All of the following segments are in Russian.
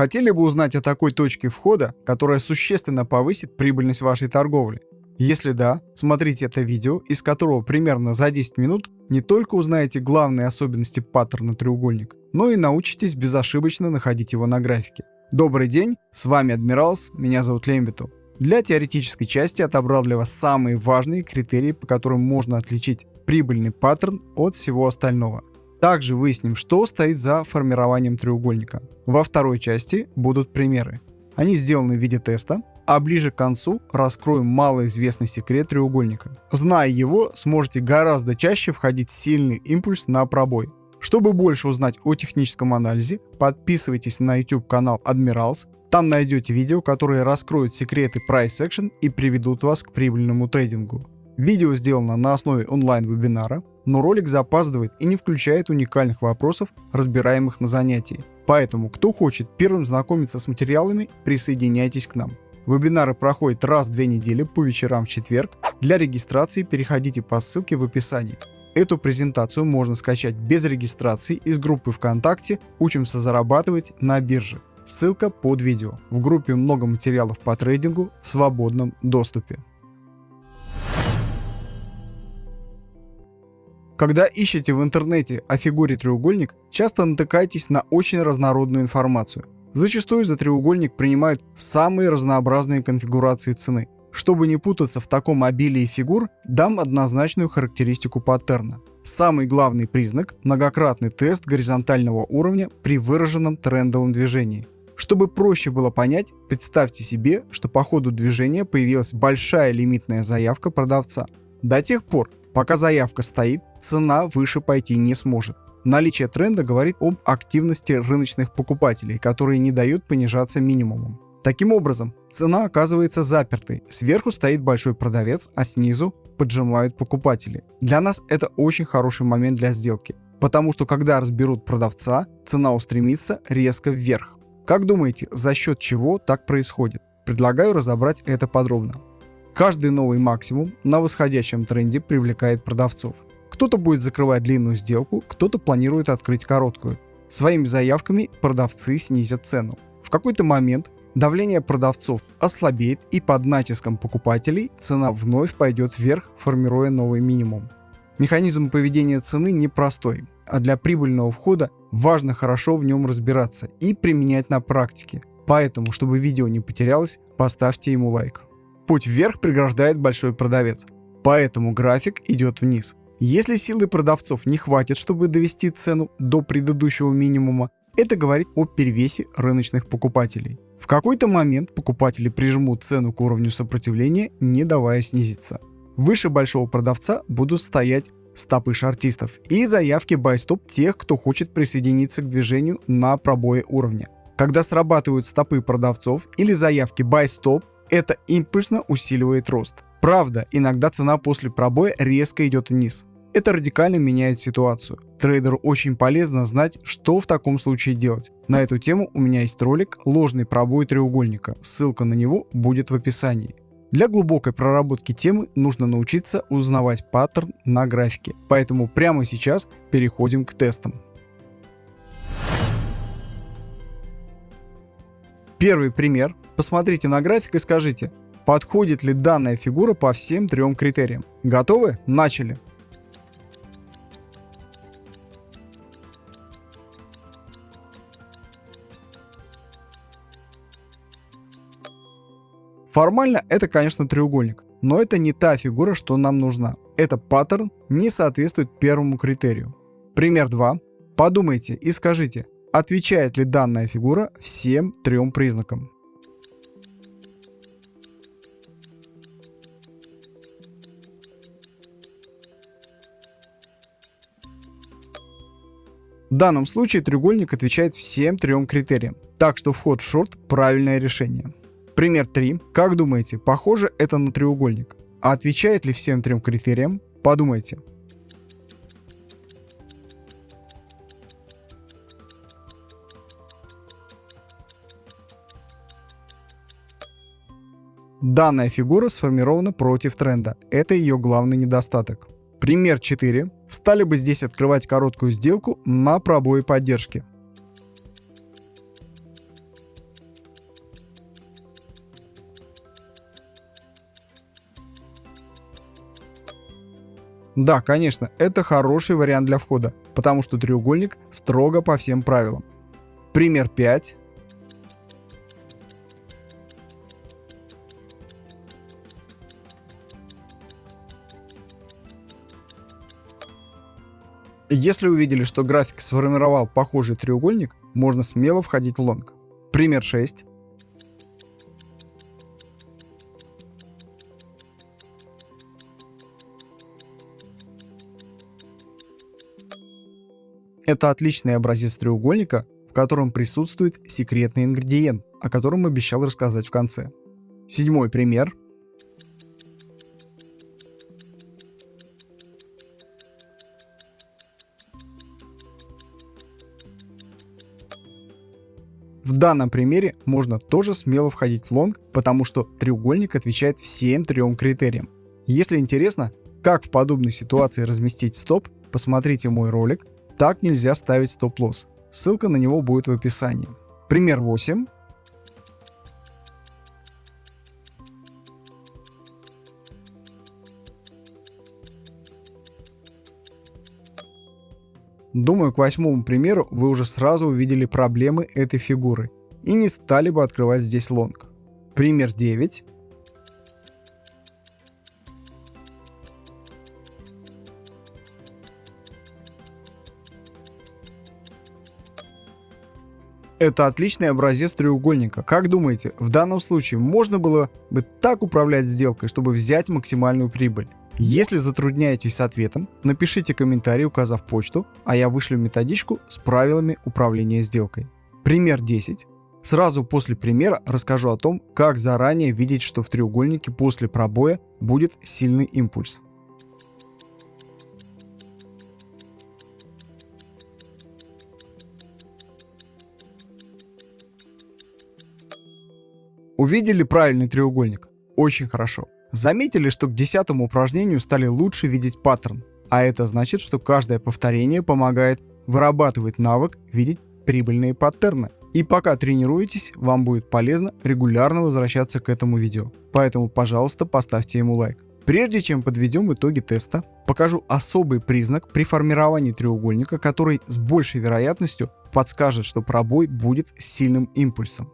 Хотели бы узнать о такой точке входа, которая существенно повысит прибыльность вашей торговли? Если да, смотрите это видео, из которого примерно за 10 минут не только узнаете главные особенности паттерна треугольник, но и научитесь безошибочно находить его на графике. Добрый день, с вами Адмиралс, меня зовут Лембиту. Для теоретической части отобрал для вас самые важные критерии, по которым можно отличить прибыльный паттерн от всего остального. Также выясним, что стоит за формированием треугольника. Во второй части будут примеры. Они сделаны в виде теста, а ближе к концу раскроем малоизвестный секрет треугольника. Зная его, сможете гораздо чаще входить в сильный импульс на пробой. Чтобы больше узнать о техническом анализе, подписывайтесь на YouTube канал Admirals, там найдете видео, которые раскроют секреты Price Action и приведут вас к прибыльному трейдингу. Видео сделано на основе онлайн-вебинара, но ролик запаздывает и не включает уникальных вопросов, разбираемых на занятии. Поэтому, кто хочет первым знакомиться с материалами, присоединяйтесь к нам. Вебинары проходят раз в две недели по вечерам в четверг. Для регистрации переходите по ссылке в описании. Эту презентацию можно скачать без регистрации из группы ВКонтакте «Учимся зарабатывать на бирже». Ссылка под видео. В группе много материалов по трейдингу в свободном доступе. Когда ищете в интернете о фигуре треугольник, часто натыкаетесь на очень разнородную информацию. Зачастую за треугольник принимают самые разнообразные конфигурации цены. Чтобы не путаться в таком обилии фигур, дам однозначную характеристику паттерна. Самый главный признак – многократный тест горизонтального уровня при выраженном трендовом движении. Чтобы проще было понять, представьте себе, что по ходу движения появилась большая лимитная заявка продавца. До тех пор, пока заявка стоит, цена выше пойти не сможет. Наличие тренда говорит об активности рыночных покупателей, которые не дают понижаться минимумом. Таким образом, цена оказывается запертой, сверху стоит большой продавец, а снизу поджимают покупатели. Для нас это очень хороший момент для сделки, потому что когда разберут продавца, цена устремится резко вверх. Как думаете, за счет чего так происходит? Предлагаю разобрать это подробно. Каждый новый максимум на восходящем тренде привлекает продавцов. Кто-то будет закрывать длинную сделку, кто-то планирует открыть короткую. Своими заявками продавцы снизят цену. В какой-то момент давление продавцов ослабеет и под натиском покупателей цена вновь пойдет вверх, формируя новый минимум. Механизм поведения цены непростой а для прибыльного входа важно хорошо в нем разбираться и применять на практике. Поэтому, чтобы видео не потерялось, поставьте ему лайк. Путь вверх преграждает большой продавец, поэтому график идет вниз. Если силы продавцов не хватит, чтобы довести цену до предыдущего минимума, это говорит о перевесе рыночных покупателей. В какой-то момент покупатели прижмут цену к уровню сопротивления, не давая снизиться. Выше большого продавца будут стоять стопы шартистов и заявки байстоп тех, кто хочет присоединиться к движению на пробое уровня. Когда срабатывают стопы продавцов или заявки байстоп, это импульсно усиливает рост. Правда, иногда цена после пробоя резко идет вниз. Это радикально меняет ситуацию. Трейдеру очень полезно знать, что в таком случае делать. На эту тему у меня есть ролик «Ложный пробой треугольника». Ссылка на него будет в описании. Для глубокой проработки темы нужно научиться узнавать паттерн на графике, поэтому прямо сейчас переходим к тестам. Первый пример. Посмотрите на график и скажите, подходит ли данная фигура по всем трем критериям. Готовы? Начали. Формально это, конечно, треугольник, но это не та фигура, что нам нужна. Это паттерн не соответствует первому критерию. Пример 2. Подумайте и скажите, отвечает ли данная фигура всем трем признакам. В данном случае треугольник отвечает всем трем критериям, так что вход в шорт – правильное решение. Пример 3. Как думаете, похоже это на треугольник? А отвечает ли всем трем критериям? Подумайте. Данная фигура сформирована против тренда. Это ее главный недостаток. Пример 4. Стали бы здесь открывать короткую сделку на пробой поддержки. Да, конечно, это хороший вариант для входа, потому что треугольник строго по всем правилам. Пример 5. Если увидели, что график сформировал похожий треугольник, можно смело входить в лонг. Пример 6. Это отличный образец треугольника, в котором присутствует секретный ингредиент, о котором обещал рассказать в конце. Седьмой пример. В данном примере можно тоже смело входить в лонг, потому что треугольник отвечает всем трем критериям. Если интересно, как в подобной ситуации разместить стоп, посмотрите мой ролик «Так нельзя ставить стоп-лосс». Ссылка на него будет в описании. Пример 8. Думаю, к восьмому примеру вы уже сразу увидели проблемы этой фигуры и не стали бы открывать здесь лонг. Пример 9. Это отличный образец треугольника. Как думаете, в данном случае можно было бы так управлять сделкой, чтобы взять максимальную прибыль? Если затрудняетесь с ответом, напишите комментарий, указав почту, а я вышлю методичку с правилами управления сделкой. Пример 10. Сразу после примера расскажу о том, как заранее видеть, что в треугольнике после пробоя будет сильный импульс. Увидели правильный треугольник? Очень хорошо. Заметили, что к десятому упражнению стали лучше видеть паттерн, а это значит, что каждое повторение помогает вырабатывать навык видеть прибыльные паттерны. И пока тренируетесь, вам будет полезно регулярно возвращаться к этому видео. Поэтому, пожалуйста, поставьте ему лайк. Прежде чем подведем итоги теста, покажу особый признак при формировании треугольника, который с большей вероятностью подскажет, что пробой будет сильным импульсом.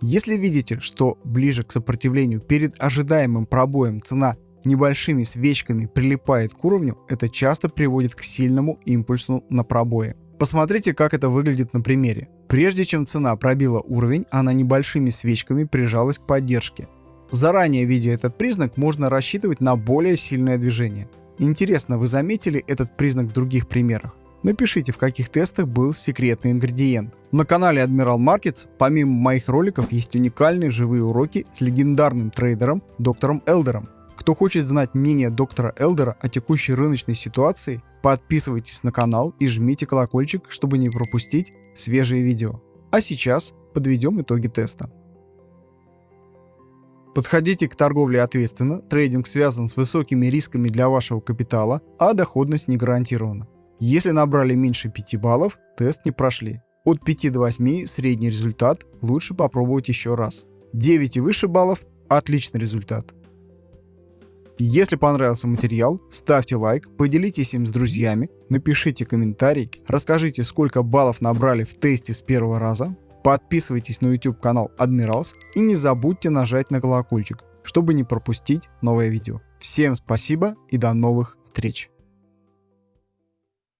Если видите, что ближе к сопротивлению перед ожидаемым пробоем цена небольшими свечками прилипает к уровню, это часто приводит к сильному импульсу на пробое. Посмотрите, как это выглядит на примере. Прежде чем цена пробила уровень, она небольшими свечками прижалась к поддержке. Заранее видя этот признак, можно рассчитывать на более сильное движение. Интересно, вы заметили этот признак в других примерах? Напишите, в каких тестах был секретный ингредиент. На канале Admiral Markets помимо моих роликов есть уникальные живые уроки с легендарным трейдером доктором Элдером. Кто хочет знать мнение доктора Элдера о текущей рыночной ситуации, подписывайтесь на канал и жмите колокольчик, чтобы не пропустить свежие видео. А сейчас подведем итоги теста. Подходите к торговле ответственно, трейдинг связан с высокими рисками для вашего капитала, а доходность не гарантирована. Если набрали меньше 5 баллов, тест не прошли. От 5 до 8 средний результат, лучше попробовать еще раз. 9 и выше баллов – отличный результат. Если понравился материал, ставьте лайк, поделитесь им с друзьями, напишите комментарий, расскажите, сколько баллов набрали в тесте с первого раза, подписывайтесь на YouTube канал Admirals и не забудьте нажать на колокольчик, чтобы не пропустить новое видео. Всем спасибо и до новых встреч!